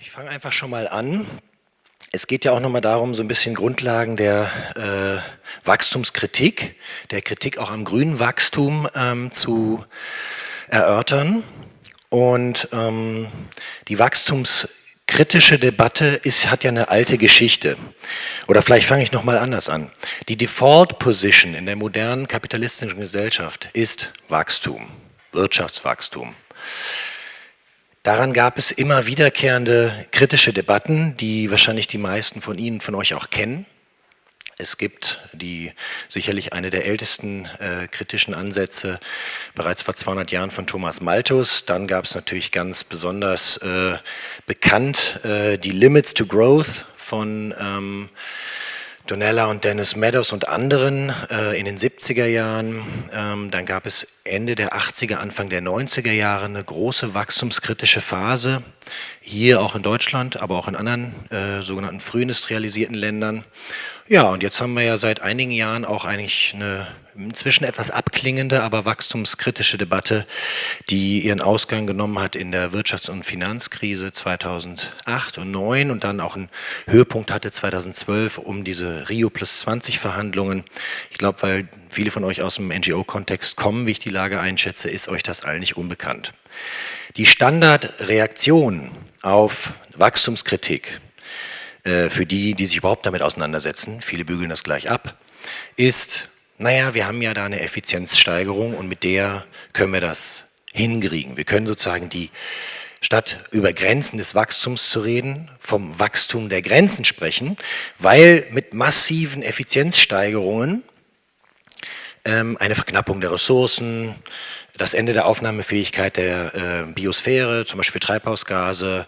Ich fange einfach schon mal an. Es geht ja auch nochmal darum, so ein bisschen Grundlagen der äh, Wachstumskritik, der Kritik auch am grünen Wachstum ähm, zu erörtern. Und ähm, die wachstumskritische Debatte ist, hat ja eine alte Geschichte. Oder vielleicht fange ich nochmal anders an. Die Default Position in der modernen kapitalistischen Gesellschaft ist Wachstum, Wirtschaftswachstum. Daran gab es immer wiederkehrende kritische Debatten, die wahrscheinlich die meisten von Ihnen, von euch auch kennen. Es gibt die sicherlich eine der ältesten äh, kritischen Ansätze bereits vor 200 Jahren von Thomas Malthus. Dann gab es natürlich ganz besonders äh, bekannt äh, die Limits to Growth von ähm, Donella und Dennis Meadows und anderen äh, in den 70er Jahren. Ähm, dann gab es Ende der 80er, Anfang der 90er Jahre eine große wachstumskritische Phase, hier auch in Deutschland, aber auch in anderen äh, sogenannten frühindustrialisierten Ländern. Ja, und jetzt haben wir ja seit einigen Jahren auch eigentlich eine inzwischen etwas abklingende, aber wachstumskritische Debatte, die ihren Ausgang genommen hat in der Wirtschafts- und Finanzkrise 2008 und 2009 und dann auch einen Höhepunkt hatte 2012 um diese Rio Plus 20 Verhandlungen. Ich glaube, weil viele von euch aus dem NGO-Kontext kommen, wie ich die Lage einschätze, ist euch das allen nicht unbekannt. Die Standardreaktion auf Wachstumskritik äh, für die, die sich überhaupt damit auseinandersetzen, viele bügeln das gleich ab, ist, naja, wir haben ja da eine Effizienzsteigerung und mit der können wir das hinkriegen. Wir können sozusagen die, statt über Grenzen des Wachstums zu reden, vom Wachstum der Grenzen sprechen, weil mit massiven Effizienzsteigerungen ähm, eine Verknappung der Ressourcen, das Ende der Aufnahmefähigkeit der äh, Biosphäre, zum Beispiel für Treibhausgase,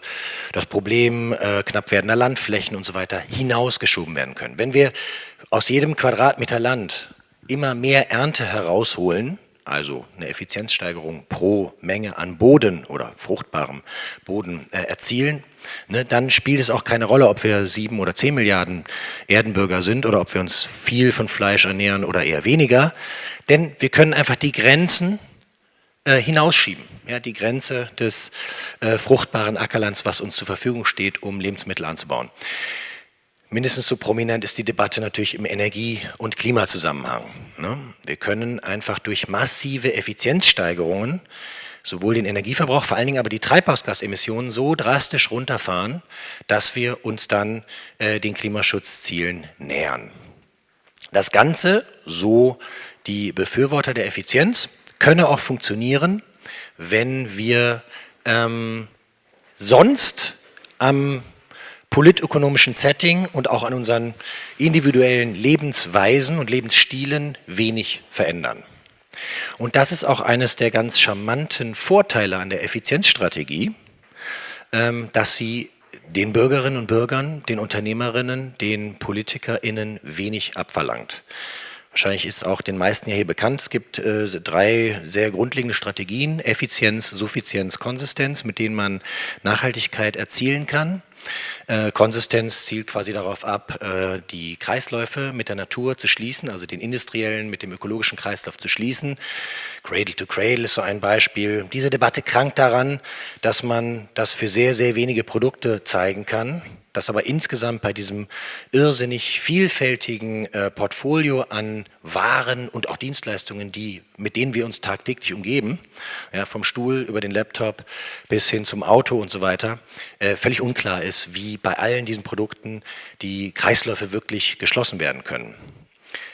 das Problem äh, knapp werdender Landflächen und so weiter hinausgeschoben werden können. Wenn wir aus jedem Quadratmeter Land immer mehr Ernte herausholen, also eine Effizienzsteigerung pro Menge an Boden oder fruchtbarem Boden äh, erzielen, ne, dann spielt es auch keine Rolle, ob wir sieben oder zehn Milliarden Erdenbürger sind oder ob wir uns viel von Fleisch ernähren oder eher weniger, denn wir können einfach die Grenzen äh, hinausschieben. Ja, die Grenze des äh, fruchtbaren Ackerlands, was uns zur Verfügung steht, um Lebensmittel anzubauen. Mindestens so prominent ist die Debatte natürlich im Energie- und Klimazusammenhang. Ne? Wir können einfach durch massive Effizienzsteigerungen sowohl den Energieverbrauch, vor allen Dingen aber die Treibhausgasemissionen so drastisch runterfahren, dass wir uns dann äh, den Klimaschutzzielen nähern. Das Ganze, so die Befürworter der Effizienz, könne auch funktionieren, wenn wir ähm, sonst am politökonomischen Setting und auch an unseren individuellen Lebensweisen und Lebensstilen wenig verändern. Und das ist auch eines der ganz charmanten Vorteile an der Effizienzstrategie, ähm, dass sie den Bürgerinnen und Bürgern, den Unternehmerinnen, den PolitikerInnen wenig abverlangt. Wahrscheinlich ist auch den meisten hier bekannt, es gibt äh, drei sehr grundlegende Strategien, Effizienz, Suffizienz, Konsistenz, mit denen man Nachhaltigkeit erzielen kann. Äh, Konsistenz zielt quasi darauf ab, äh, die Kreisläufe mit der Natur zu schließen, also den industriellen mit dem ökologischen Kreislauf zu schließen. Cradle to Cradle ist so ein Beispiel. Diese Debatte krankt daran, dass man das für sehr, sehr wenige Produkte zeigen kann, dass aber insgesamt bei diesem irrsinnig vielfältigen äh, Portfolio an Waren und auch Dienstleistungen, die, mit denen wir uns tagtäglich umgeben, ja, vom Stuhl über den Laptop bis hin zum Auto und so weiter, äh, völlig unklar ist, wie bei allen diesen Produkten die Kreisläufe wirklich geschlossen werden können.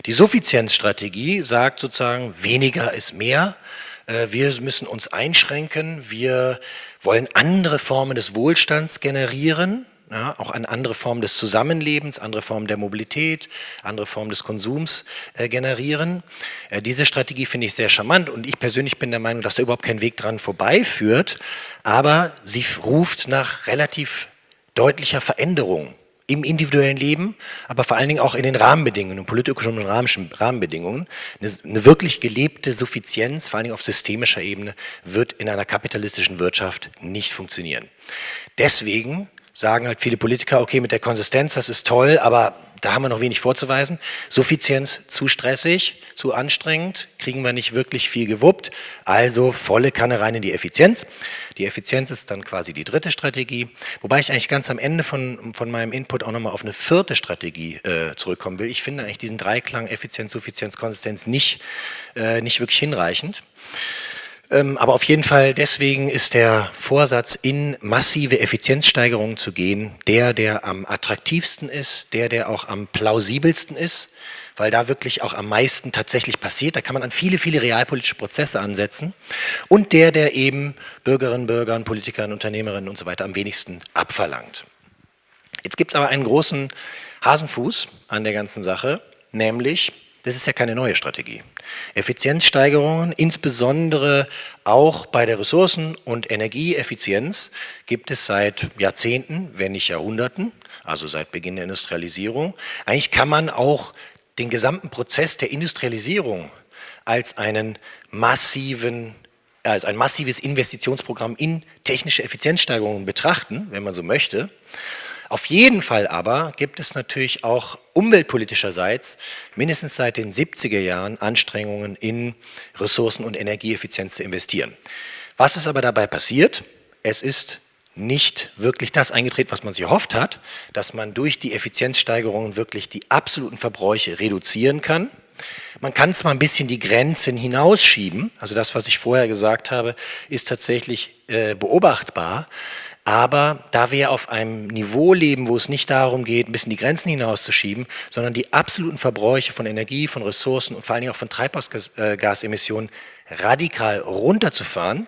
Die Suffizienzstrategie sagt sozusagen, weniger ist mehr, äh, wir müssen uns einschränken, wir wollen andere Formen des Wohlstands generieren, ja, auch eine andere Form des Zusammenlebens, andere Formen der Mobilität, andere Formen des Konsums äh, generieren. Äh, diese Strategie finde ich sehr charmant und ich persönlich bin der Meinung, dass da überhaupt kein Weg dran vorbeiführt, aber sie ruft nach relativ deutlicher Veränderung im individuellen Leben, aber vor allen Dingen auch in den Rahmenbedingungen, politisch-ökonomischen Rahmenbedingungen. Eine, eine, wirklich gelebte Suffizienz, vor allen Dingen auf systemischer Ebene, wird in einer kapitalistischen Wirtschaft nicht funktionieren. Deswegen sagen halt viele Politiker, okay, mit der Konsistenz, das ist toll, aber da haben wir noch wenig vorzuweisen. Suffizienz zu stressig, zu anstrengend, kriegen wir nicht wirklich viel gewuppt, also volle Kanne rein in die Effizienz. Die Effizienz ist dann quasi die dritte Strategie, wobei ich eigentlich ganz am Ende von, von meinem Input auch nochmal auf eine vierte Strategie äh, zurückkommen will. Ich finde eigentlich diesen Dreiklang Effizienz, Suffizienz, Konsistenz nicht, äh, nicht wirklich hinreichend. Ähm, aber auf jeden Fall deswegen ist der Vorsatz, in massive Effizienzsteigerungen zu gehen, der, der am attraktivsten ist, der, der auch am plausibelsten ist, weil da wirklich auch am meisten tatsächlich passiert. Da kann man an viele, viele realpolitische Prozesse ansetzen und der, der eben Bürgerinnen, Bürgern, Politikern, Unternehmerinnen und so weiter am wenigsten abverlangt. Jetzt gibt es aber einen großen Hasenfuß an der ganzen Sache, nämlich das ist ja keine neue Strategie. Effizienzsteigerungen, insbesondere auch bei der Ressourcen- und Energieeffizienz, gibt es seit Jahrzehnten, wenn nicht Jahrhunderten, also seit Beginn der Industrialisierung. Eigentlich kann man auch den gesamten Prozess der Industrialisierung als einen massiven als ein massives Investitionsprogramm in technische Effizienzsteigerungen betrachten, wenn man so möchte. Auf jeden Fall aber gibt es natürlich auch umweltpolitischerseits mindestens seit den 70er Jahren Anstrengungen in Ressourcen- und Energieeffizienz zu investieren. Was ist aber dabei passiert? Es ist nicht wirklich das eingetreten, was man sich erhofft hat, dass man durch die Effizienzsteigerungen wirklich die absoluten Verbräuche reduzieren kann. Man kann zwar ein bisschen die Grenzen hinausschieben, also das, was ich vorher gesagt habe, ist tatsächlich äh, beobachtbar, aber da wir auf einem Niveau leben, wo es nicht darum geht, ein bisschen die Grenzen hinauszuschieben, sondern die absoluten Verbräuche von Energie, von Ressourcen und vor allen Dingen auch von Treibhausgasemissionen radikal runterzufahren,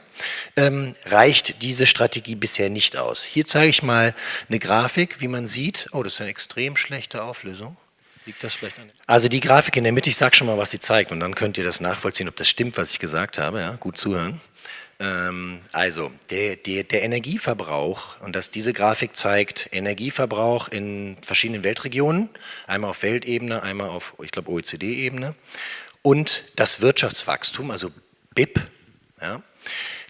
ähm, reicht diese Strategie bisher nicht aus. Hier zeige ich mal eine Grafik, wie man sieht. Oh, das ist eine extrem schlechte Auflösung. Liegt das vielleicht an? Also die Grafik in der Mitte, ich sage schon mal, was sie zeigt und dann könnt ihr das nachvollziehen, ob das stimmt, was ich gesagt habe. Ja, gut zuhören. Ähm, also, der, der, der, Energieverbrauch, und das, diese Grafik zeigt Energieverbrauch in verschiedenen Weltregionen, einmal auf Weltebene, einmal auf, ich glaube, OECD-Ebene, und das Wirtschaftswachstum, also BIP, ja,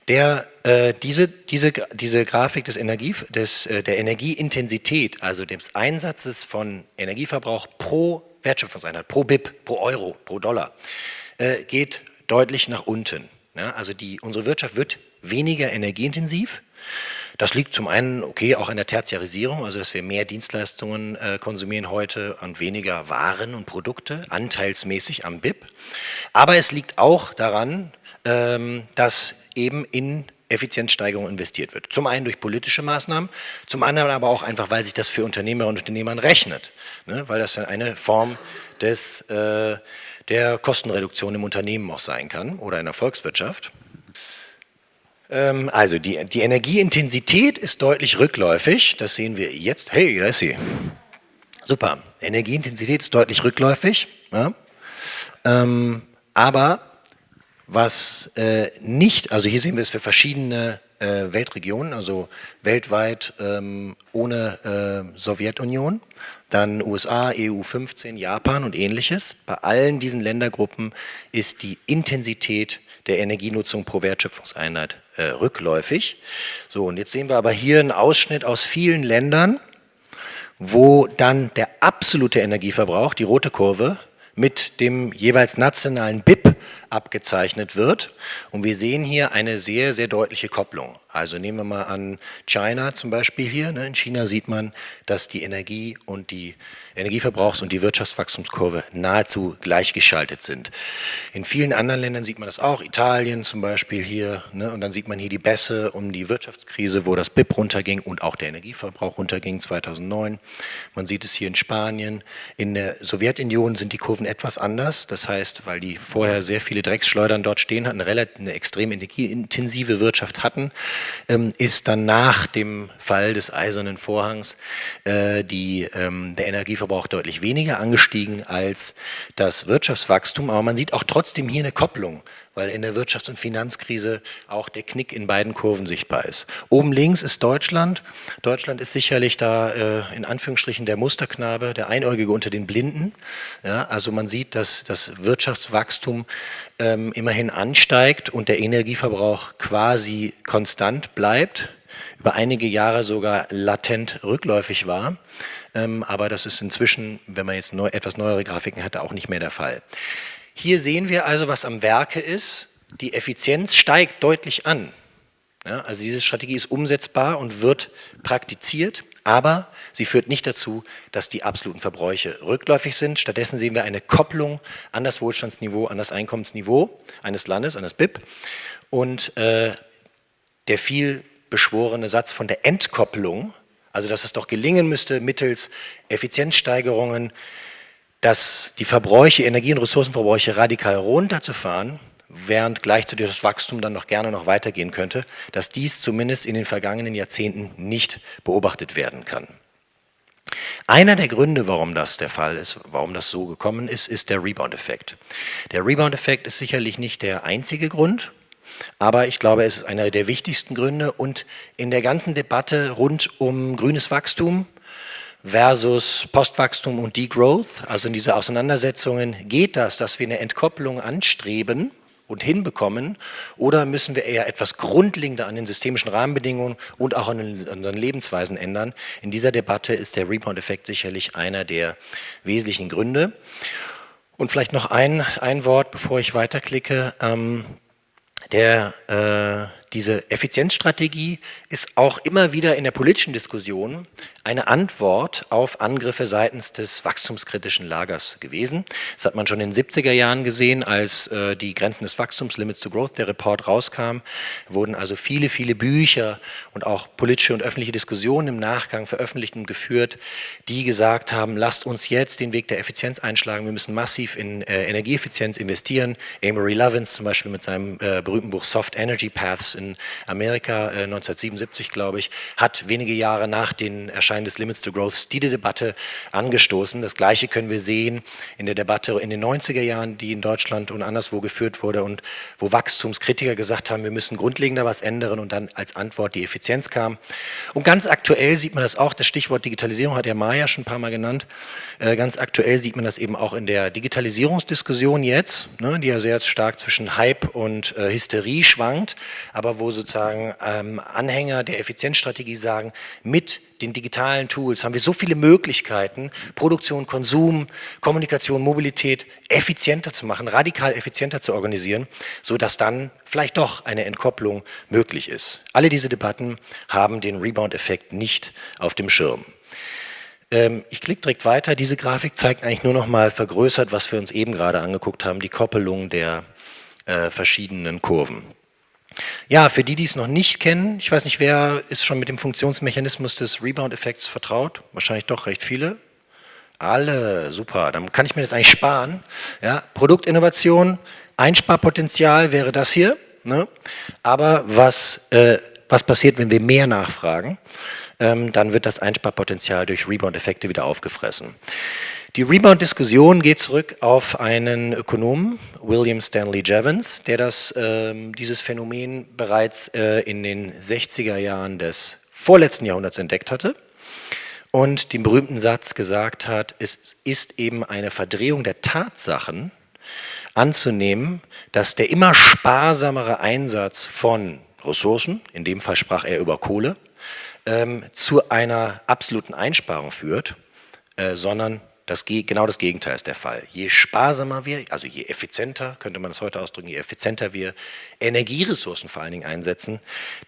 der, äh, diese, diese, diese Grafik des Energie, des, äh, der Energieintensität, also des Einsatzes von Energieverbrauch pro Wertschöpfungseinheit, pro BIP, pro Euro, pro Dollar, äh, geht deutlich nach unten. Ja, also die, unsere Wirtschaft wird weniger energieintensiv. Das liegt zum einen, okay, auch an der Tertiarisierung, also dass wir mehr Dienstleistungen äh, konsumieren heute und weniger Waren und Produkte, anteilsmäßig am BIP. Aber es liegt auch daran, ähm, dass eben in Effizienzsteigerung investiert wird. Zum einen durch politische Maßnahmen, zum anderen aber auch einfach, weil sich das für Unternehmerinnen und Unternehmern rechnet, ne? weil das eine Form des äh, der Kostenreduktion im Unternehmen auch sein kann oder in der Volkswirtschaft. Ähm, also die, die Energieintensität ist deutlich rückläufig, das sehen wir jetzt. Hey, da ist sie. Super, Energieintensität ist deutlich rückläufig, ja. ähm, aber was äh, nicht, also hier sehen wir es für verschiedene äh, Weltregionen, also weltweit ähm, ohne äh, Sowjetunion, dann USA, EU 15, Japan und ähnliches. Bei allen diesen Ländergruppen ist die Intensität der Energienutzung pro Wertschöpfungseinheit äh, rückläufig. So, und jetzt sehen wir aber hier einen Ausschnitt aus vielen Ländern, wo dann der absolute Energieverbrauch, die rote Kurve, mit dem jeweils nationalen BIP abgezeichnet wird. Und wir sehen hier eine sehr, sehr deutliche Kopplung. Also nehmen wir mal an China zum Beispiel hier. Ne? In China sieht man, dass die Energie und die Energieverbrauchs- und die Wirtschaftswachstumskurve nahezu gleichgeschaltet sind. In vielen anderen Ländern sieht man das auch, Italien zum Beispiel hier. Ne? Und dann sieht man hier die Bässe um die Wirtschaftskrise, wo das BIP runterging und auch der Energieverbrauch runterging 2009. Man sieht es hier in Spanien. In der Sowjetunion sind die Kurven etwas anders. Das heißt, weil die vorher sehr viele Drecksschleudern dort stehen hatten, eine, relativ, eine extrem energieintensive Wirtschaft hatten, ist dann nach dem Fall des Eisernen Vorhangs äh, die, ähm, der Energieverbrauch deutlich weniger angestiegen als das Wirtschaftswachstum. Aber man sieht auch trotzdem hier eine Kopplung weil in der Wirtschafts- und Finanzkrise auch der Knick in beiden Kurven sichtbar ist. Oben links ist Deutschland. Deutschland ist sicherlich da äh, in Anführungsstrichen der Musterknabe, der Einäugige unter den Blinden. Ja, also man sieht, dass das Wirtschaftswachstum ähm, immerhin ansteigt und der Energieverbrauch quasi konstant bleibt. über einige Jahre sogar latent rückläufig war. Ähm, aber das ist inzwischen, wenn man jetzt neu, etwas neuere Grafiken hatte, auch nicht mehr der Fall. Hier sehen wir also, was am Werke ist. Die Effizienz steigt deutlich an. Ja, also diese Strategie ist umsetzbar und wird praktiziert, aber sie führt nicht dazu, dass die absoluten Verbräuche rückläufig sind. Stattdessen sehen wir eine Kopplung an das Wohlstandsniveau, an das Einkommensniveau eines Landes, an das BIP. Und äh, der viel beschworene Satz von der Entkopplung, also dass es doch gelingen müsste, mittels Effizienzsteigerungen, dass die Verbräuche, Energie- und Ressourcenverbräuche radikal runterzufahren, während gleichzeitig das Wachstum dann noch gerne noch weitergehen könnte, dass dies zumindest in den vergangenen Jahrzehnten nicht beobachtet werden kann. Einer der Gründe, warum das der Fall ist, warum das so gekommen ist, ist der Rebound-Effekt. Der Rebound-Effekt ist sicherlich nicht der einzige Grund, aber ich glaube, es ist einer der wichtigsten Gründe und in der ganzen Debatte rund um grünes Wachstum versus Postwachstum und Degrowth, also in diese Auseinandersetzungen, geht das, dass wir eine Entkopplung anstreben und hinbekommen oder müssen wir eher etwas grundlegender an den systemischen Rahmenbedingungen und auch an, unseren Lebensweisen ändern? In dieser Debatte ist der Rebound-Effekt sicherlich einer der wesentlichen Gründe. Und vielleicht noch ein, ein Wort, bevor ich weiterklicke. Ähm, der, äh, diese Effizienzstrategie ist auch immer wieder in der politischen Diskussion eine Antwort auf Angriffe seitens des wachstumskritischen Lagers gewesen. Das hat man schon in den 70er Jahren gesehen, als äh, die Grenzen des Wachstums, Limits to Growth, der Report rauskam, wurden also viele, viele Bücher und auch politische und öffentliche Diskussionen im Nachgang veröffentlicht und geführt, die gesagt haben, lasst uns jetzt den Weg der Effizienz einschlagen, wir müssen massiv in äh, Energieeffizienz investieren. Amory Lovins zum Beispiel mit seinem äh, berühmten Buch Soft Energy Paths in Amerika, 1977 äh, glaube ich, hat wenige Jahre nach Erscheinungen Erscheinen des Limits to Growth die Debatte angestoßen. Das Gleiche können wir sehen in der Debatte in den 90er Jahren, die in Deutschland und anderswo geführt wurde und wo Wachstumskritiker gesagt haben, wir müssen grundlegender was ändern und dann als Antwort die Effizienz kam. Und ganz aktuell sieht man das auch, das Stichwort Digitalisierung hat der Maja schon ein paar Mal genannt, äh, ganz aktuell sieht man das eben auch in der Digitalisierungsdiskussion jetzt, ne, die ja sehr stark zwischen Hype und äh, Hysterie schwankt, aber wo sozusagen ähm, Anhänger der Effizienzstrategie sagen, mit den digitalen Tools haben wir so viele Möglichkeiten, Produktion, Konsum, Kommunikation, Mobilität effizienter zu machen, radikal effizienter zu organisieren, sodass dann vielleicht doch eine Entkopplung möglich ist. Alle diese Debatten haben den Rebound-Effekt nicht auf dem Schirm. Ähm, ich klicke direkt weiter. Diese Grafik zeigt eigentlich nur noch mal vergrößert, was wir uns eben gerade angeguckt haben, die Koppelung der äh, verschiedenen Kurven. Ja, für die, die es noch nicht kennen, ich weiß nicht, wer ist schon mit dem Funktionsmechanismus des Rebound-Effekts vertraut? Wahrscheinlich doch recht viele. Alle, super, dann kann ich mir das eigentlich sparen. Ja, Produktinnovation, Einsparpotenzial wäre das hier. Ne? Aber was, äh, was passiert, wenn wir mehr nachfragen? Ähm, dann wird das Einsparpotenzial durch Rebound-Effekte wieder aufgefressen. Die Rebound-Diskussion geht zurück auf einen Ökonomen, William Stanley Jevons, der das, äh, dieses Phänomen bereits äh, in den 60er Jahren des vorletzten Jahrhunderts entdeckt hatte und den berühmten Satz gesagt hat, es ist eben eine Verdrehung der Tatsachen anzunehmen, dass der immer sparsamere Einsatz von Ressourcen, in dem Fall sprach er über Kohle, ähm, zu einer absoluten Einsparung führt, äh, sondern das, genau das Gegenteil ist der Fall. Je sparsamer wir, also je effizienter, könnte man das heute ausdrücken, je effizienter wir Energieressourcen vor allen Dingen einsetzen,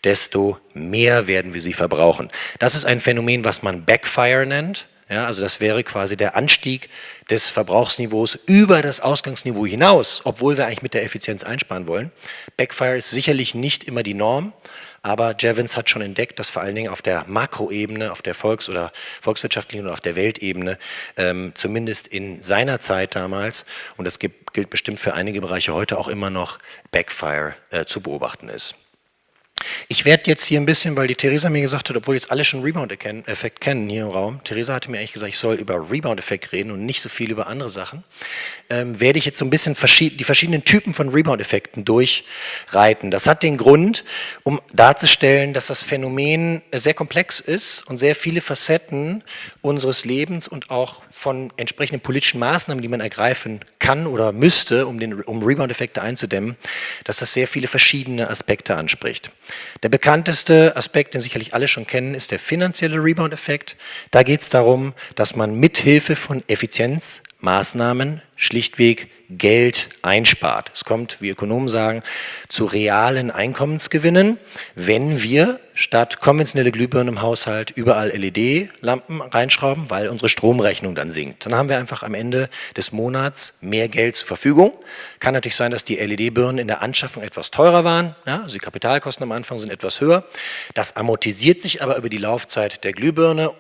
desto mehr werden wir sie verbrauchen. Das ist ein Phänomen, was man Backfire nennt. Ja, also das wäre quasi der Anstieg des Verbrauchsniveaus über das Ausgangsniveau hinaus, obwohl wir eigentlich mit der Effizienz einsparen wollen. Backfire ist sicherlich nicht immer die Norm, aber Jevons hat schon entdeckt, dass vor allen Dingen auf der Makroebene, auf der Volks- oder volkswirtschaftlichen und auf der Weltebene, ähm, zumindest in seiner Zeit damals, und das gilt bestimmt für einige Bereiche heute auch immer noch, Backfire äh, zu beobachten ist. Ich werde jetzt hier ein bisschen, weil die Theresa mir gesagt hat, obwohl jetzt alle schon Rebound-Effekt kennen hier im Raum, Theresa hatte mir eigentlich gesagt, ich soll über Rebound-Effekt reden und nicht so viel über andere Sachen, ähm, werde ich jetzt so ein bisschen verschied die verschiedenen Typen von Rebound-Effekten durchreiten. Das hat den Grund, um darzustellen, dass das Phänomen sehr komplex ist und sehr viele Facetten unseres Lebens und auch von entsprechenden politischen Maßnahmen, die man ergreifen kann oder müsste, um, um Rebound-Effekte einzudämmen, dass das sehr viele verschiedene Aspekte anspricht. Der bekannteste Aspekt, den sicherlich alle schon kennen, ist der finanzielle Rebound-Effekt. Da geht es darum, dass man mithilfe von Effizienzmaßnahmen schlichtweg Geld einspart. Es kommt, wie Ökonomen sagen, zu realen Einkommensgewinnen, wenn wir statt konventionelle Glühbirnen im Haushalt überall LED-Lampen reinschrauben, weil unsere Stromrechnung dann sinkt. Dann haben wir einfach am Ende des Monats mehr Geld zur Verfügung. Kann natürlich sein, dass die LED-Birnen in der Anschaffung etwas teurer waren, ja, also die Kapitalkosten am Anfang sind etwas höher. Das amortisiert sich aber über die Laufzeit der Glühbirne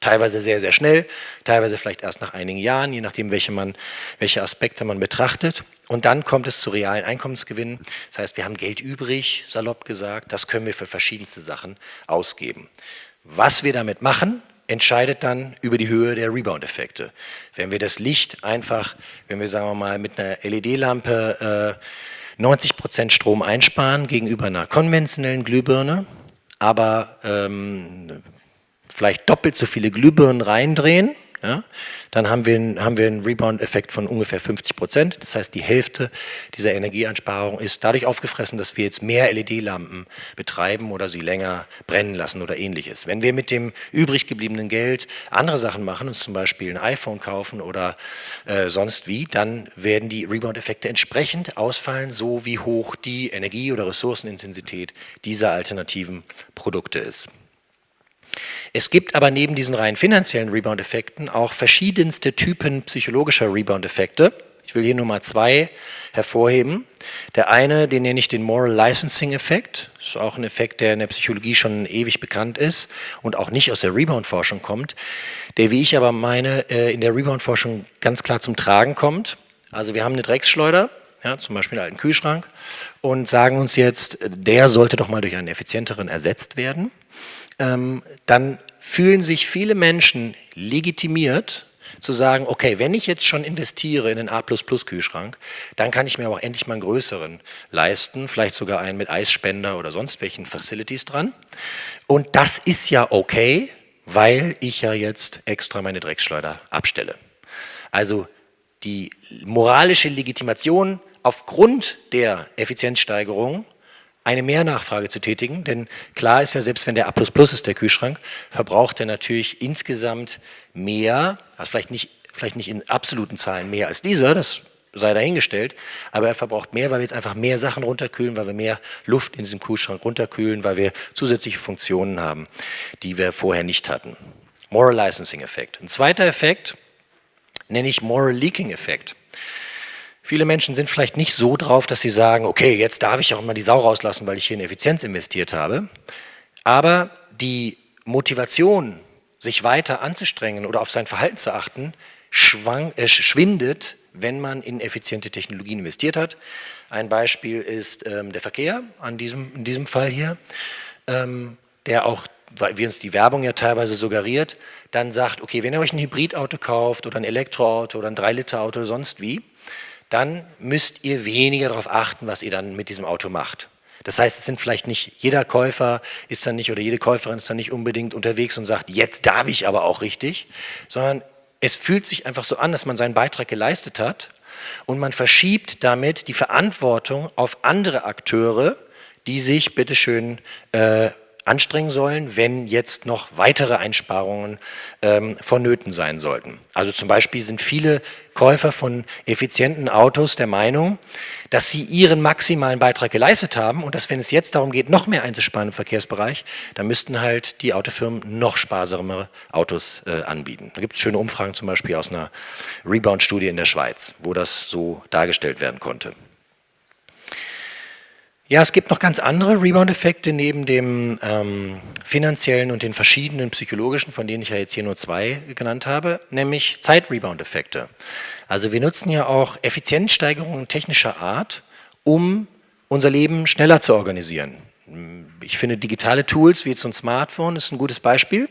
Teilweise sehr, sehr schnell, teilweise vielleicht erst nach einigen Jahren, je nachdem, welche, man, welche Aspekte man betrachtet. Und dann kommt es zu realen Einkommensgewinnen. Das heißt, wir haben Geld übrig, salopp gesagt, das können wir für verschiedenste Sachen ausgeben. Was wir damit machen, entscheidet dann über die Höhe der Rebound-Effekte. Wenn wir das Licht einfach, wenn wir sagen wir mal mit einer LED-Lampe äh, 90% Strom einsparen gegenüber einer konventionellen Glühbirne, aber ähm, vielleicht doppelt so viele Glühbirnen reindrehen, ja, dann haben wir, einen, haben wir einen Rebound-Effekt von ungefähr 50 Prozent. Das heißt, die Hälfte dieser Energieansparung ist dadurch aufgefressen, dass wir jetzt mehr LED-Lampen betreiben oder sie länger brennen lassen oder ähnliches. Wenn wir mit dem übrig gebliebenen Geld andere Sachen machen, uns zum Beispiel ein iPhone kaufen oder äh, sonst wie, dann werden die Rebound-Effekte entsprechend ausfallen, so wie hoch die Energie- oder Ressourcenintensität dieser alternativen Produkte ist. Es gibt aber neben diesen rein finanziellen Rebound-Effekten auch verschiedenste Typen psychologischer Rebound-Effekte. Ich will hier nur mal zwei hervorheben. Der eine, den nenne ich den Moral Licensing-Effekt. Das ist auch ein Effekt, der in der Psychologie schon ewig bekannt ist und auch nicht aus der Rebound-Forschung kommt, der, wie ich aber meine, äh, in der Rebound-Forschung ganz klar zum Tragen kommt. Also wir haben eine Drecksschleuder, ja, zum Beispiel einen alten Kühlschrank, und sagen uns jetzt, der sollte doch mal durch einen effizienteren ersetzt werden dann fühlen sich viele Menschen legitimiert, zu sagen, okay, wenn ich jetzt schon investiere in einen A++-Kühlschrank, dann kann ich mir auch endlich mal einen größeren leisten, vielleicht sogar einen mit Eisspender oder sonst welchen Facilities dran. Und das ist ja okay, weil ich ja jetzt extra meine Drecksschleuder abstelle. Also die moralische Legitimation aufgrund der Effizienzsteigerung eine Mehrnachfrage zu tätigen, denn klar ist ja, selbst wenn der A++ ist, der Kühlschrank, verbraucht er natürlich insgesamt mehr, also vielleicht nicht, vielleicht nicht in absoluten Zahlen mehr als dieser, das sei dahingestellt, aber er verbraucht mehr, weil wir jetzt einfach mehr Sachen runterkühlen, weil wir mehr Luft in diesem Kühlschrank runterkühlen, weil wir zusätzliche Funktionen haben, die wir vorher nicht hatten. Moral Licensing Effekt. Ein zweiter Effekt nenne ich Moral Leaking Effekt. Viele Menschen sind vielleicht nicht so drauf, dass sie sagen, okay, jetzt darf ich auch mal die Sau rauslassen, weil ich hier in Effizienz investiert habe. Aber die Motivation, sich weiter anzustrengen oder auf sein Verhalten zu achten, schwang, äh, schwindet, wenn man in effiziente Technologien investiert hat. Ein Beispiel ist ähm, der Verkehr, an diesem, in diesem Fall hier, ähm, der auch, wie uns die Werbung ja teilweise suggeriert, dann sagt, okay, wenn ihr euch ein Hybridauto kauft oder ein Elektroauto oder ein 3-Liter-Auto oder sonst wie, dann müsst ihr weniger darauf achten, was ihr dann mit diesem Auto macht. Das heißt, es sind vielleicht nicht, jeder Käufer ist dann nicht oder jede Käuferin ist dann nicht unbedingt unterwegs und sagt, jetzt darf ich aber auch richtig, sondern es fühlt sich einfach so an, dass man seinen Beitrag geleistet hat und man verschiebt damit die Verantwortung auf andere Akteure, die sich bitteschön äh, anstrengen sollen, wenn jetzt noch weitere Einsparungen ähm, vonnöten sein sollten. Also zum Beispiel sind viele Käufer von effizienten Autos der Meinung, dass sie ihren maximalen Beitrag geleistet haben und dass wenn es jetzt darum geht, noch mehr einzusparen im Verkehrsbereich, dann müssten halt die Autofirmen noch sparsamere Autos äh, anbieten. Da gibt es schöne Umfragen zum Beispiel aus einer Rebound-Studie in der Schweiz, wo das so dargestellt werden konnte. Ja, es gibt noch ganz andere Rebound-Effekte neben dem ähm, finanziellen und den verschiedenen psychologischen, von denen ich ja jetzt hier nur zwei genannt habe, nämlich Zeit-Rebound-Effekte. Also wir nutzen ja auch Effizienzsteigerungen technischer Art, um unser Leben schneller zu organisieren. Ich finde digitale Tools wie jetzt ein Smartphone ist ein gutes Beispiel.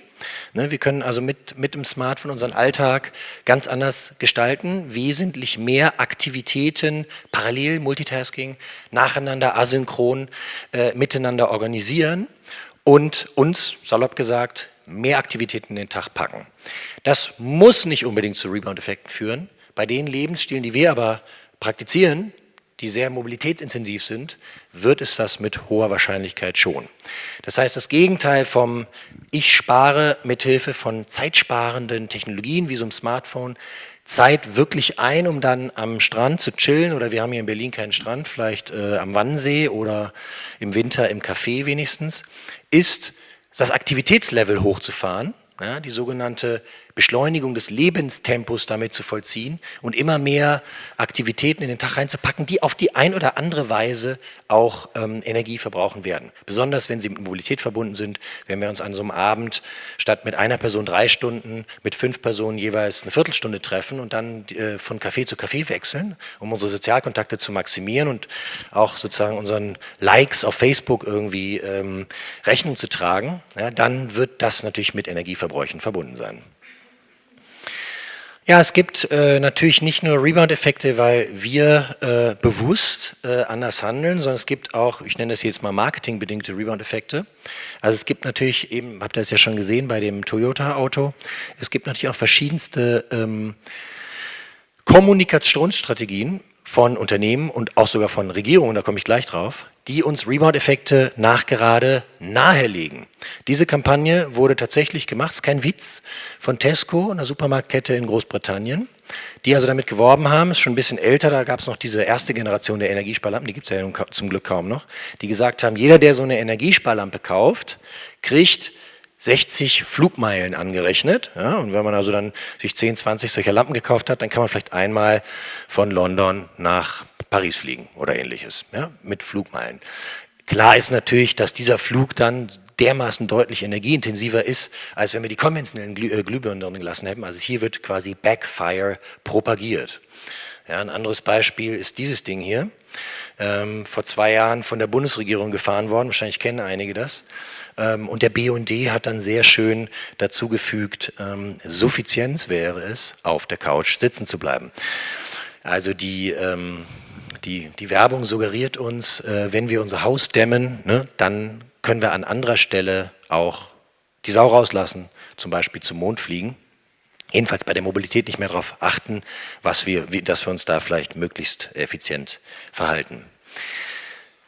Ne, wir können also mit, mit dem Smartphone unseren Alltag ganz anders gestalten, wesentlich mehr Aktivitäten parallel, Multitasking, nacheinander, asynchron äh, miteinander organisieren und uns, salopp gesagt, mehr Aktivitäten in den Tag packen. Das muss nicht unbedingt zu Rebound-Effekten führen. Bei den Lebensstilen, die wir aber praktizieren, die sehr mobilitätsintensiv sind, wird es das mit hoher Wahrscheinlichkeit schon. Das heißt, das Gegenteil vom ich spare mithilfe von zeitsparenden Technologien wie so einem Smartphone Zeit wirklich ein, um dann am Strand zu chillen oder wir haben hier in Berlin keinen Strand, vielleicht äh, am Wannsee oder im Winter im Café wenigstens, ist das Aktivitätslevel hochzufahren, ja, die sogenannte Beschleunigung des Lebenstempos damit zu vollziehen und immer mehr Aktivitäten in den Tag reinzupacken, die auf die ein oder andere Weise auch ähm, Energie verbrauchen werden. Besonders wenn sie mit Mobilität verbunden sind, wenn wir uns an so einem Abend statt mit einer Person drei Stunden, mit fünf Personen jeweils eine Viertelstunde treffen und dann äh, von Café zu Café wechseln, um unsere Sozialkontakte zu maximieren und auch sozusagen unseren Likes auf Facebook irgendwie ähm, Rechnung zu tragen, ja, dann wird das natürlich mit Energieverbräuchen verbunden sein. Ja, es gibt äh, natürlich nicht nur Rebound-Effekte, weil wir äh, bewusst äh, anders handeln, sondern es gibt auch, ich nenne das jetzt mal marketingbedingte Rebound-Effekte. Also es gibt natürlich eben, habt ihr es ja schon gesehen bei dem Toyota-Auto, es gibt natürlich auch verschiedenste ähm, Kommunikationsstrategien von Unternehmen und auch sogar von Regierungen, da komme ich gleich drauf, die uns Rebound-Effekte nachgerade nahelegen. Diese Kampagne wurde tatsächlich gemacht, ist kein Witz, von Tesco, einer Supermarktkette in Großbritannien, die also damit geworben haben, ist schon ein bisschen älter, da gab es noch diese erste Generation der Energiesparlampen, die gibt es ja zum Glück kaum noch, die gesagt haben, jeder, der so eine Energiesparlampe kauft, kriegt 60 Flugmeilen angerechnet. Ja, und wenn man also dann sich 10, 20 solcher Lampen gekauft hat, dann kann man vielleicht einmal von London nach Paris fliegen oder ähnliches, ja, mit Flugmeilen. Klar ist natürlich, dass dieser Flug dann dermaßen deutlich energieintensiver ist, als wenn wir die konventionellen Glüh äh, Glühbirnen drin gelassen hätten. Also hier wird quasi Backfire propagiert. Ja, ein anderes Beispiel ist dieses Ding hier. Ähm, vor zwei Jahren von der Bundesregierung gefahren worden, wahrscheinlich kennen einige das. Ähm, und der BUND hat dann sehr schön dazu gefügt, ähm, Suffizienz wäre es, auf der Couch sitzen zu bleiben. Also die, ähm, die, die Werbung suggeriert uns, äh, wenn wir unser Haus dämmen, ne, dann können wir an anderer Stelle auch die Sau rauslassen, zum Beispiel zum Mond fliegen. Jedenfalls bei der Mobilität nicht mehr darauf achten, was wir, wie, dass wir uns da vielleicht möglichst effizient verhalten.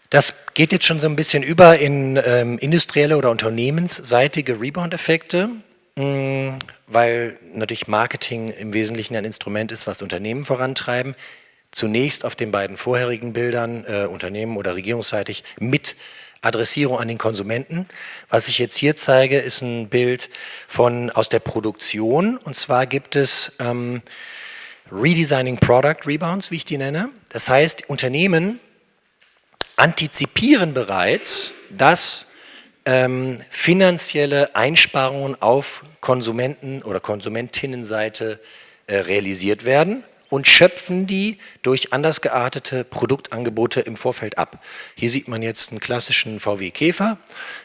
Das geht jetzt schon so ein bisschen über in ähm, industrielle oder unternehmensseitige Rebound-Effekte, mm, weil natürlich Marketing im Wesentlichen ein Instrument ist, was Unternehmen vorantreiben. Zunächst auf den beiden vorherigen Bildern, äh, Unternehmen oder regierungsseitig, mit Adressierung an den Konsumenten. Was ich jetzt hier zeige, ist ein Bild von, aus der Produktion. Und zwar gibt es ähm, Redesigning Product Rebounds, wie ich die nenne. Das heißt, Unternehmen antizipieren bereits, dass ähm, finanzielle Einsparungen auf Konsumenten- oder Konsumentinnenseite äh, realisiert werden und schöpfen die durch anders geartete Produktangebote im Vorfeld ab. Hier sieht man jetzt einen klassischen VW Käfer,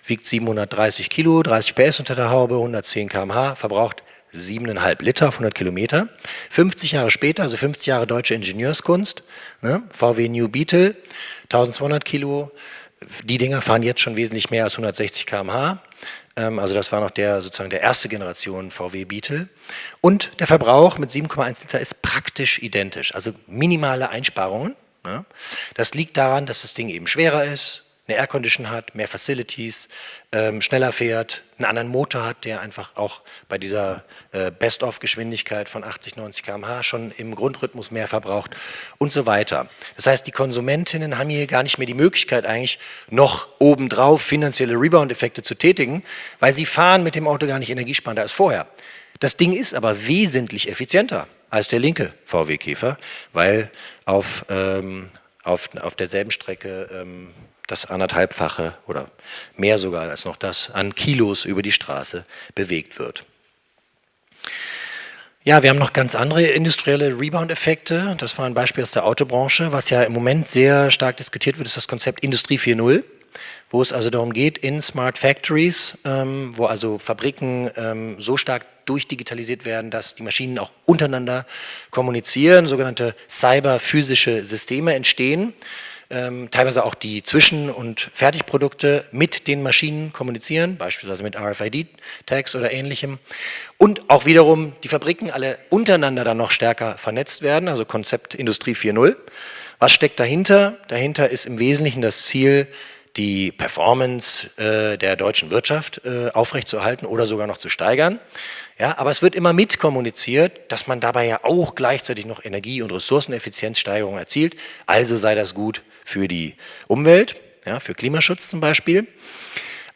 wiegt 730 Kilo, 30 PS unter der Haube, 110 km/h, verbraucht 7,5 Liter auf 100 Kilometer. 50 Jahre später, also 50 Jahre deutsche Ingenieurskunst, ne, VW New Beetle, 1200 Kilo. Die Dinger fahren jetzt schon wesentlich mehr als 160 km/h. Ähm, also das war noch der sozusagen der erste Generation VW Beetle. Und der Verbrauch mit 7,1 Liter ist praktisch identisch, also minimale Einsparungen. Ne. Das liegt daran, dass das Ding eben schwerer ist, eine Aircondition hat, mehr Facilities, ähm, schneller fährt, einen anderen Motor hat, der einfach auch bei dieser äh, Best-of-Geschwindigkeit von 80, 90 km/h schon im Grundrhythmus mehr verbraucht und so weiter. Das heißt, die Konsumentinnen haben hier gar nicht mehr die Möglichkeit eigentlich noch obendrauf finanzielle Rebound-Effekte zu tätigen, weil sie fahren mit dem Auto gar nicht energiesparender als vorher. Das Ding ist aber wesentlich effizienter als der linke VW Käfer, weil auf, ähm, auf, auf derselben Strecke ähm, das anderthalbfache oder mehr sogar als noch das an Kilos über die Straße bewegt wird. Ja, wir haben noch ganz andere industrielle Rebound-Effekte. Das war ein Beispiel aus der Autobranche. Was ja im Moment sehr stark diskutiert wird, ist das Konzept Industrie 4.0, wo es also darum geht, in Smart Factories, ähm, wo also Fabriken ähm, so stark durchdigitalisiert werden, dass die Maschinen auch untereinander kommunizieren, sogenannte cyberphysische Systeme entstehen ähm, teilweise auch die Zwischen- und Fertigprodukte mit den Maschinen kommunizieren, beispielsweise mit RFID-Tags oder ähnlichem. Und auch wiederum die Fabriken alle untereinander dann noch stärker vernetzt werden, also Konzept Industrie 4.0. Was steckt dahinter? Dahinter ist im Wesentlichen das Ziel, die Performance äh, der deutschen Wirtschaft äh, aufrechtzuerhalten oder sogar noch zu steigern. Ja, aber es wird immer mitkommuniziert, dass man dabei ja auch gleichzeitig noch Energie- und Ressourceneffizienzsteigerungen erzielt. Also sei das gut für die Umwelt, ja, für Klimaschutz zum Beispiel.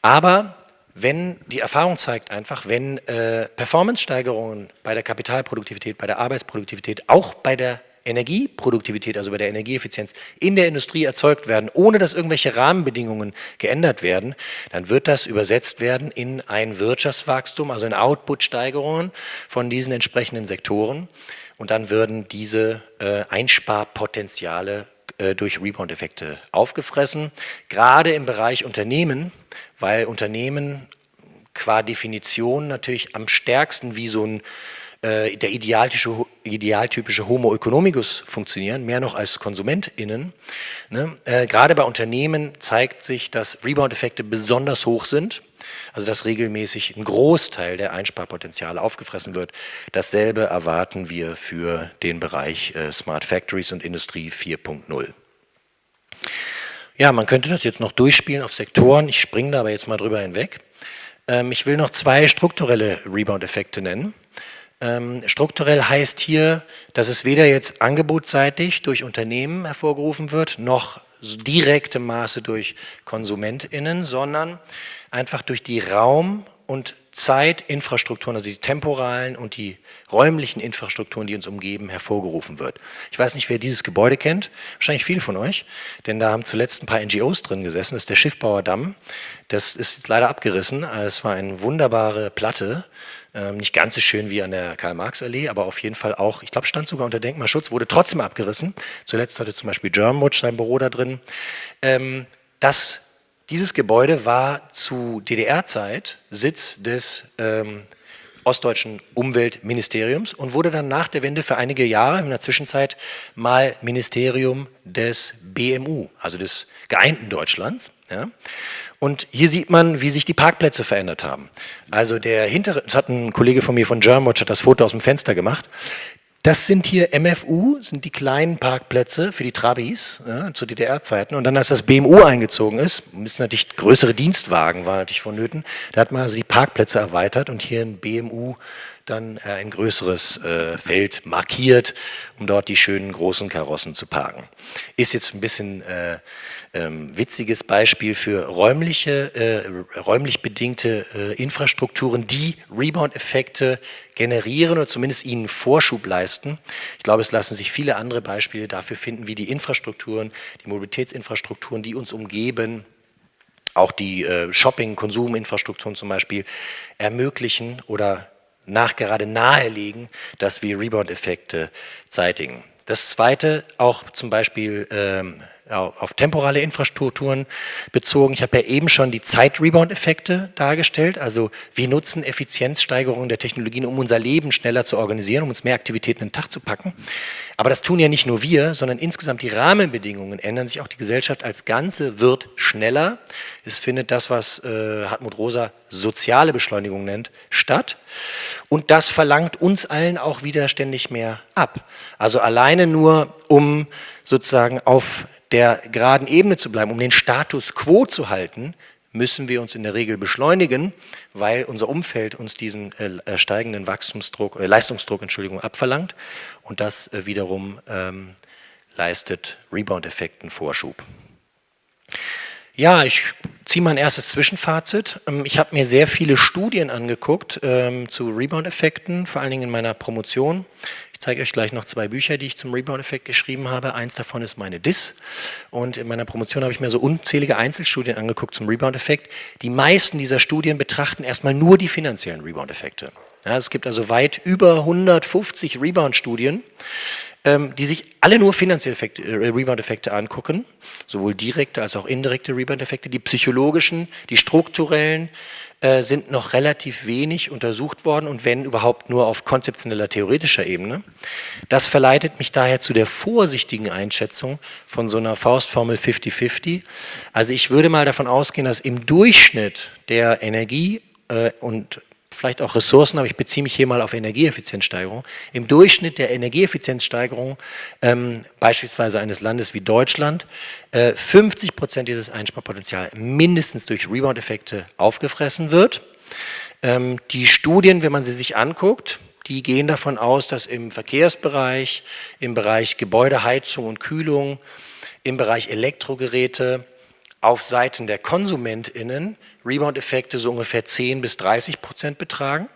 Aber wenn die Erfahrung zeigt einfach, wenn äh, Performance-Steigerungen bei der Kapitalproduktivität, bei der Arbeitsproduktivität, auch bei der Energieproduktivität, also bei der Energieeffizienz in der Industrie erzeugt werden, ohne dass irgendwelche Rahmenbedingungen geändert werden, dann wird das übersetzt werden in ein Wirtschaftswachstum, also in Output-Steigerungen von diesen entsprechenden Sektoren und dann würden diese äh, Einsparpotenziale durch Rebound-Effekte aufgefressen, gerade im Bereich Unternehmen, weil Unternehmen qua Definition natürlich am stärksten wie so ein äh, der idealtypische, idealtypische Homo economicus funktionieren, mehr noch als KonsumentInnen. Ne? Äh, gerade bei Unternehmen zeigt sich, dass Rebound-Effekte besonders hoch sind, also dass regelmäßig ein Großteil der Einsparpotenziale aufgefressen wird. Dasselbe erwarten wir für den Bereich äh, Smart Factories und Industrie 4.0. Ja, man könnte das jetzt noch durchspielen auf Sektoren, ich springe da aber jetzt mal drüber hinweg. Ähm, ich will noch zwei strukturelle Rebound-Effekte nennen. Ähm, strukturell heißt hier, dass es weder jetzt angebotsseitig durch Unternehmen hervorgerufen wird, noch direkte Maße durch KonsumentInnen, sondern einfach durch die Raum- und Zeitinfrastrukturen, also die temporalen und die räumlichen Infrastrukturen, die uns umgeben, hervorgerufen wird. Ich weiß nicht, wer dieses Gebäude kennt, wahrscheinlich viele von euch, denn da haben zuletzt ein paar NGOs drin gesessen, das ist der Schiffbauerdamm. Das ist jetzt leider abgerissen, es war eine wunderbare Platte, ähm, nicht ganz so schön wie an der Karl-Marx-Allee, aber auf jeden Fall auch, ich glaube, stand sogar unter Denkmalschutz, wurde trotzdem abgerissen. Zuletzt hatte zum Beispiel Germanwatch sein Büro da drin. Ähm, das, dieses Gebäude war zu DDR-Zeit Sitz des ähm, ostdeutschen Umweltministeriums und wurde dann nach der Wende für einige Jahre in der Zwischenzeit mal Ministerium des BMU, also des geeinten Deutschlands. Ja. Und hier sieht man, wie sich die Parkplätze verändert haben. Also der hintere, das hat ein Kollege von mir von Germanwatch, hat das Foto aus dem Fenster gemacht. Das sind hier MFU, sind die kleinen Parkplätze für die Trabis ja, zu DDR-Zeiten. Und dann, als das BMU eingezogen ist, müssen natürlich größere Dienstwagen waren natürlich vonnöten. Da hat man also die Parkplätze erweitert und hier ein BMU dann äh, ein größeres äh, Feld markiert, um dort die schönen großen Karossen zu parken. Ist jetzt ein bisschen äh, ähm, witziges Beispiel für räumliche, räumlich bedingte Infrastrukturen, die Rebound-Effekte generieren oder zumindest ihnen Vorschub leisten. Ich glaube, es lassen sich viele andere Beispiele dafür finden, wie die Infrastrukturen, die Mobilitätsinfrastrukturen, die uns umgeben, auch die äh, Shopping-, Konsuminfrastrukturen zum Beispiel ermöglichen oder nachgerade nahelegen, dass wir Rebound-Effekte zeitigen. Das zweite, auch zum Beispiel ähm, auf temporale Infrastrukturen bezogen. Ich habe ja eben schon die Zeit-Rebound-Effekte dargestellt, also wir nutzen Effizienzsteigerungen der Technologien, um unser Leben schneller zu organisieren, um uns mehr Aktivitäten in den Tag zu packen. Aber das tun ja nicht nur wir, sondern insgesamt die Rahmenbedingungen ändern sich, auch die Gesellschaft als Ganze wird schneller. Es findet das, was äh, Hartmut Rosa soziale Beschleunigung nennt, statt. Und das verlangt uns allen auch wieder ständig mehr ab. Also alleine nur, um sozusagen auf der geraden Ebene zu bleiben, um den Status quo zu halten, müssen wir uns in der Regel beschleunigen, weil unser Umfeld uns diesen äh, steigenden Wachstumsdruck, äh, Leistungsdruck Entschuldigung, abverlangt und das äh, wiederum ähm, leistet Rebound-Effekten Vorschub. Ja, ich ziehe mein erstes Zwischenfazit. Ähm, ich habe mir sehr viele Studien angeguckt ähm, zu Rebound-Effekten, vor allen Dingen in meiner Promotion. Ich zeige euch gleich noch zwei Bücher, die ich zum Rebound-Effekt geschrieben habe. Eins davon ist meine DIS. Und in meiner Promotion habe ich mir so unzählige Einzelstudien angeguckt zum Rebound-Effekt. Die meisten dieser Studien betrachten erstmal nur die finanziellen Rebound-Effekte. Ja, es gibt also weit über 150 Rebound-Studien, ähm, die sich alle nur finanzielle äh, Rebound-Effekte angucken, sowohl direkte als auch indirekte Rebound-Effekte, die psychologischen, die strukturellen, äh, sind noch relativ wenig untersucht worden und wenn überhaupt nur auf konzeptioneller, theoretischer Ebene. Das verleitet mich daher zu der vorsichtigen Einschätzung von so einer Faustformel 50-50. Also ich würde mal davon ausgehen, dass im Durchschnitt der Energie- äh, und vielleicht auch Ressourcen, aber ich beziehe mich hier mal auf Energieeffizienzsteigerung. Im Durchschnitt der Energieeffizienzsteigerung, ähm, beispielsweise eines Landes wie Deutschland, äh, 50 Prozent dieses Einsparpotenzial mindestens durch Rebound-Effekte aufgefressen wird. Ähm, die Studien, wenn man sie sich anguckt, die gehen davon aus, dass im Verkehrsbereich, im Bereich Gebäudeheizung und Kühlung, im Bereich Elektrogeräte, auf Seiten der KonsumentInnen Rebound-Effekte so ungefähr 10 bis 30 Prozent betragen.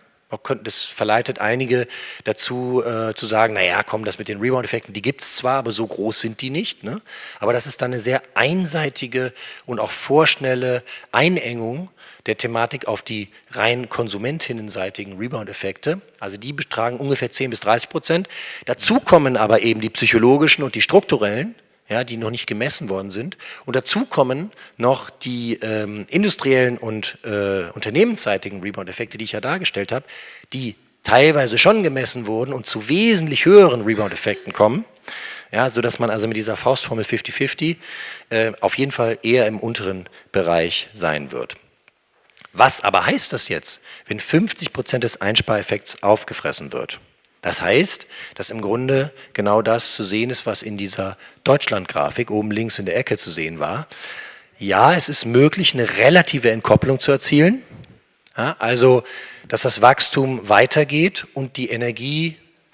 Das verleitet einige dazu äh, zu sagen, naja, komm, das mit den Rebound-Effekten, die gibt es zwar, aber so groß sind die nicht. Ne? Aber das ist dann eine sehr einseitige und auch vorschnelle Einengung der Thematik auf die rein konsumentinnenseitigen Rebound-Effekte. Also die betragen ungefähr 10 bis 30 Prozent. Dazu kommen aber eben die psychologischen und die strukturellen, ja, die noch nicht gemessen worden sind. Und dazu kommen noch die ähm, industriellen und äh, unternehmensseitigen Rebound-Effekte, die ich ja dargestellt habe, die teilweise schon gemessen wurden und zu wesentlich höheren Rebound-Effekten kommen. Ja, sodass man also mit dieser Faustformel 50-50 äh, auf jeden Fall eher im unteren Bereich sein wird. Was aber heißt das jetzt, wenn 50 Prozent des Einspareffekts aufgefressen wird? Das heißt, dass im Grunde genau das zu sehen ist, was in dieser Deutschland-Grafik oben links in der Ecke zu sehen war. Ja, es ist möglich, eine relative Entkopplung zu erzielen. Ja, also, dass das Wachstum weitergeht und die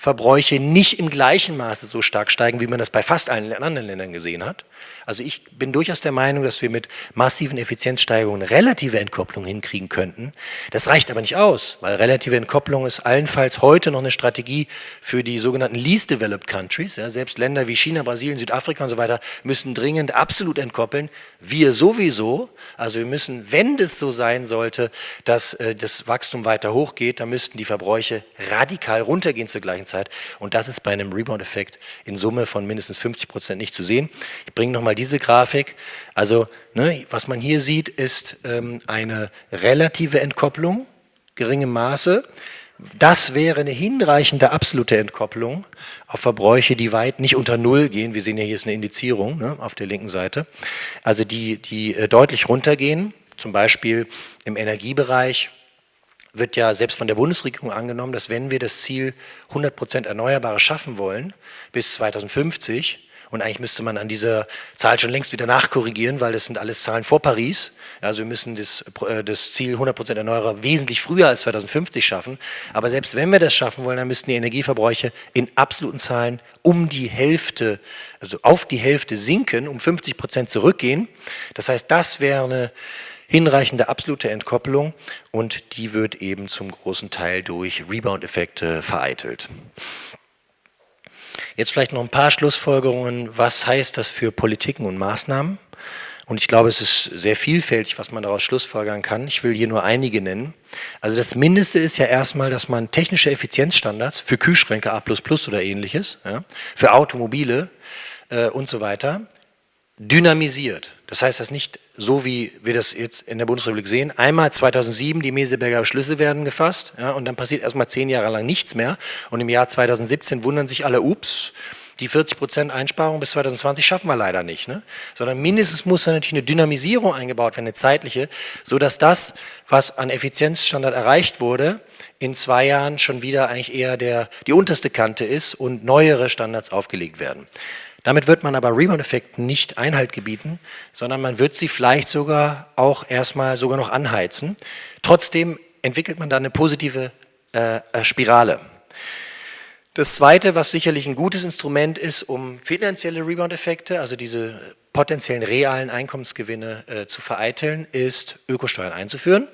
Energieverbräuche nicht im gleichen Maße so stark steigen, wie man das bei fast allen anderen Ländern gesehen hat. Also ich bin durchaus der Meinung, dass wir mit massiven Effizienzsteigerungen relative Entkopplung hinkriegen könnten. Das reicht aber nicht aus, weil relative Entkopplung ist allenfalls heute noch eine Strategie für die sogenannten Least Developed Countries. Ja, selbst Länder wie China, Brasilien, Südafrika und so weiter müssen dringend absolut entkoppeln. Wir sowieso. Also wir müssen, wenn das so sein sollte, dass äh, das Wachstum weiter hochgeht, dann müssten die Verbräuche radikal runtergehen zur gleichen Zeit. Und das ist bei einem Rebound-Effekt in Summe von mindestens 50 Prozent nicht zu sehen. Ich bringe nochmal diese Grafik. Also ne, was man hier sieht, ist ähm, eine relative Entkopplung, geringem Maße. Das wäre eine hinreichende absolute Entkopplung auf Verbräuche, die weit nicht unter Null gehen. Wir sehen ja hier ist eine Indizierung ne, auf der linken Seite. Also die, die äh, deutlich runtergehen, zum Beispiel im Energiebereich wird ja selbst von der Bundesregierung angenommen, dass wenn wir das Ziel 100 Prozent Erneuerbare schaffen wollen bis 2050, und eigentlich müsste man an dieser Zahl schon längst wieder nachkorrigieren, weil das sind alles Zahlen vor Paris. Also wir müssen das, äh, das Ziel 100% Erneuerbare wesentlich früher als 2050 schaffen. Aber selbst wenn wir das schaffen wollen, dann müssten die Energieverbräuche in absoluten Zahlen um die Hälfte, also auf die Hälfte sinken, um 50% zurückgehen. Das heißt, das wäre eine hinreichende absolute Entkopplung und die wird eben zum großen Teil durch Rebound-Effekte vereitelt. Jetzt vielleicht noch ein paar Schlussfolgerungen. Was heißt das für Politiken und Maßnahmen? Und ich glaube, es ist sehr vielfältig, was man daraus schlussfolgern kann. Ich will hier nur einige nennen. Also das Mindeste ist ja erstmal, dass man technische Effizienzstandards für Kühlschränke A++ oder ähnliches, ja, für Automobile äh, und so weiter, dynamisiert. Das heißt, das nicht so, wie wir das jetzt in der Bundesrepublik sehen. Einmal 2007 die Meseberger Schlüsse werden gefasst ja, und dann passiert erstmal zehn Jahre lang nichts mehr. Und im Jahr 2017 wundern sich alle, ups, die 40 Prozent Einsparung bis 2020 schaffen wir leider nicht. Ne? Sondern mindestens muss da natürlich eine Dynamisierung eingebaut werden, eine zeitliche, sodass das, was an Effizienzstandard erreicht wurde, in zwei Jahren schon wieder eigentlich eher der, die unterste Kante ist und neuere Standards aufgelegt werden. Damit wird man aber Rebound-Effekten nicht Einhalt gebieten, sondern man wird sie vielleicht sogar auch erstmal sogar noch anheizen. Trotzdem entwickelt man dann eine positive äh, äh, Spirale. Das Zweite, was sicherlich ein gutes Instrument ist, um finanzielle Rebound-Effekte, also diese potenziellen realen Einkommensgewinne äh, zu vereiteln, ist Ökosteuern einzuführen.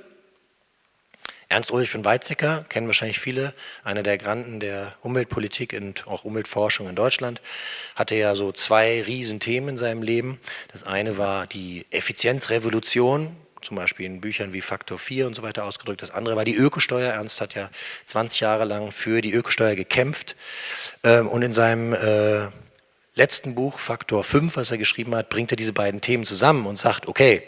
Ernst Ulrich von Weizsäcker kennen wahrscheinlich viele, einer der Granden der Umweltpolitik und auch Umweltforschung in Deutschland, hatte ja so zwei Riesenthemen in seinem Leben. Das eine war die Effizienzrevolution, zum Beispiel in Büchern wie Faktor 4 und so weiter ausgedrückt. Das andere war die Ökosteuer. Ernst hat ja 20 Jahre lang für die Ökosteuer gekämpft ähm, und in seinem äh, letzten Buch, Faktor 5, was er geschrieben hat, bringt er diese beiden Themen zusammen und sagt, okay,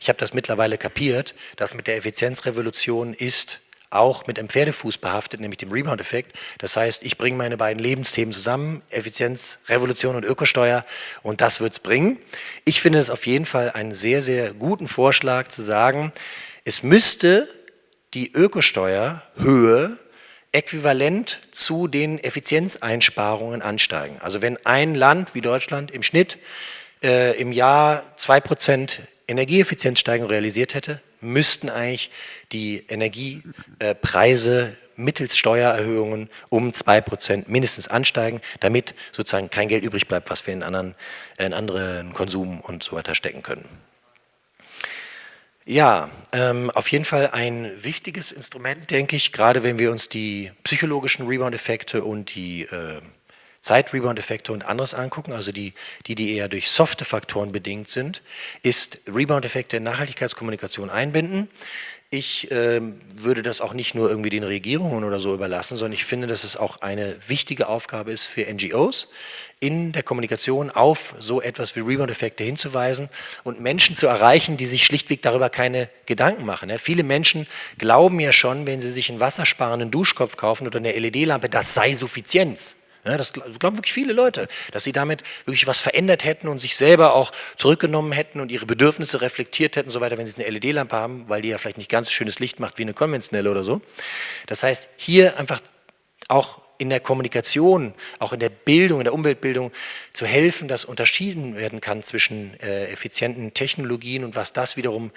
ich habe das mittlerweile kapiert, dass mit der Effizienzrevolution ist auch mit einem Pferdefuß behaftet, nämlich dem Rebound-Effekt. Das heißt, ich bringe meine beiden Lebensthemen zusammen, Effizienz, Revolution und Ökosteuer und das wird es bringen. Ich finde es auf jeden Fall einen sehr, sehr guten Vorschlag zu sagen, es müsste die Ökosteuerhöhe äquivalent zu den Effizienzeinsparungen ansteigen. Also wenn ein Land wie Deutschland im Schnitt äh, im Jahr 2% Energieeffizienzsteigerung realisiert hätte, müssten eigentlich die Energiepreise mittels Steuererhöhungen um 2% mindestens ansteigen, damit sozusagen kein Geld übrig bleibt, was wir in anderen, in anderen Konsum und so weiter stecken können. Ja, ähm, auf jeden Fall ein wichtiges Instrument, denke ich, gerade wenn wir uns die psychologischen Rebound-Effekte und die äh, Zeit-Rebound-Effekte und anderes angucken, also die, die, die eher durch softe Faktoren bedingt sind, ist Rebound-Effekte in Nachhaltigkeitskommunikation einbinden. Ich äh, würde das auch nicht nur irgendwie den Regierungen oder so überlassen, sondern ich finde, dass es auch eine wichtige Aufgabe ist für NGOs, in der Kommunikation auf so etwas wie Rebound-Effekte hinzuweisen und Menschen zu erreichen, die sich schlichtweg darüber keine Gedanken machen. Viele Menschen glauben ja schon, wenn sie sich einen wassersparenden Duschkopf kaufen oder eine LED-Lampe, das sei Suffizienz. Ja, das glauben wirklich viele Leute, dass sie damit wirklich was verändert hätten und sich selber auch zurückgenommen hätten und ihre Bedürfnisse reflektiert hätten so weiter, wenn sie eine LED-Lampe haben, weil die ja vielleicht nicht ganz so schönes Licht macht wie eine konventionelle oder so. Das heißt, hier einfach auch in der Kommunikation, auch in der Bildung, in der Umweltbildung zu helfen, dass unterschieden werden kann zwischen äh, effizienten Technologien und was das wiederum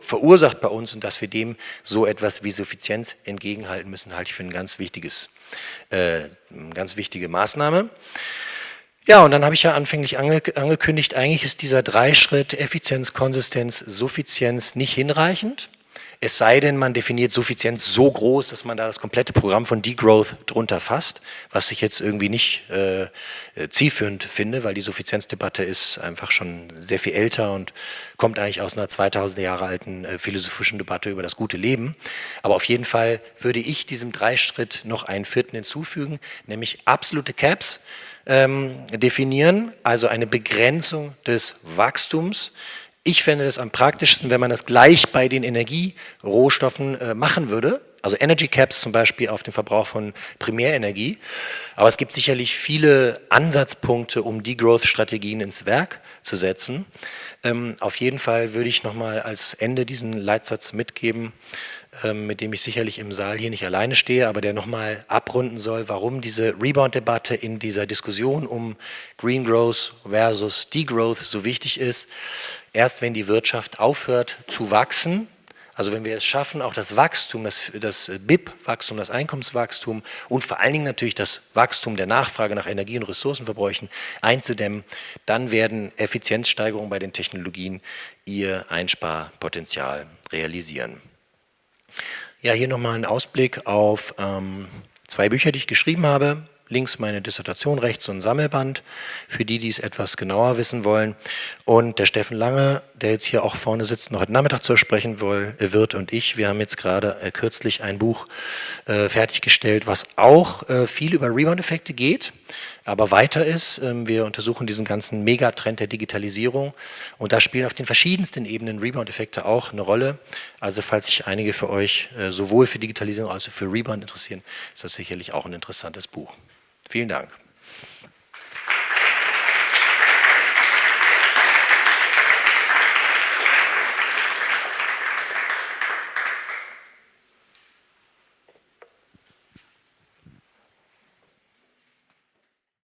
verursacht bei uns und dass wir dem so etwas wie Suffizienz entgegenhalten müssen, halte ich für ein ganz wichtiges, äh, eine ganz wichtige Maßnahme. Ja, und dann habe ich ja anfänglich ange angekündigt, eigentlich ist dieser Dreischritt Effizienz, Konsistenz, Suffizienz nicht hinreichend. Es sei denn, man definiert Suffizienz so groß, dass man da das komplette Programm von Degrowth drunter fasst, was ich jetzt irgendwie nicht äh, äh, zielführend finde, weil die Suffizienzdebatte ist einfach schon sehr viel älter und kommt eigentlich aus einer 2000 Jahre alten äh, philosophischen Debatte über das gute Leben. Aber auf jeden Fall würde ich diesem Dreischritt noch einen vierten hinzufügen, nämlich absolute Caps ähm, definieren, also eine Begrenzung des Wachstums, ich fände es am praktischsten, wenn man das gleich bei den Energierohstoffen äh, machen würde, also Energy Caps zum Beispiel auf den Verbrauch von Primärenergie. Aber es gibt sicherlich viele Ansatzpunkte, um Degrowth-Strategien ins Werk zu setzen. Ähm, auf jeden Fall würde ich nochmal als Ende diesen Leitsatz mitgeben, ähm, mit dem ich sicherlich im Saal hier nicht alleine stehe, aber der nochmal abrunden soll, warum diese Rebound-Debatte in dieser Diskussion um Green Growth versus Degrowth so wichtig ist. Erst wenn die Wirtschaft aufhört zu wachsen, also wenn wir es schaffen, auch das Wachstum, das, das BIP-Wachstum, das Einkommenswachstum und vor allen Dingen natürlich das Wachstum der Nachfrage nach Energie- und Ressourcenverbräuchen einzudämmen, dann werden Effizienzsteigerungen bei den Technologien ihr Einsparpotenzial realisieren. Ja, hier nochmal ein Ausblick auf ähm, zwei Bücher, die ich geschrieben habe. Links meine Dissertation, rechts so ein Sammelband, für die, die es etwas genauer wissen wollen. Und der Steffen Lange, der jetzt hier auch vorne sitzt, noch heute Nachmittag zu sprechen wird und ich, wir haben jetzt gerade äh, kürzlich ein Buch äh, fertiggestellt, was auch äh, viel über Rebound-Effekte geht aber weiter ist. Ähm, wir untersuchen diesen ganzen Megatrend der Digitalisierung und da spielen auf den verschiedensten Ebenen Rebound-Effekte auch eine Rolle. Also falls sich einige für euch äh, sowohl für Digitalisierung als auch für Rebound interessieren, ist das sicherlich auch ein interessantes Buch. Vielen Dank.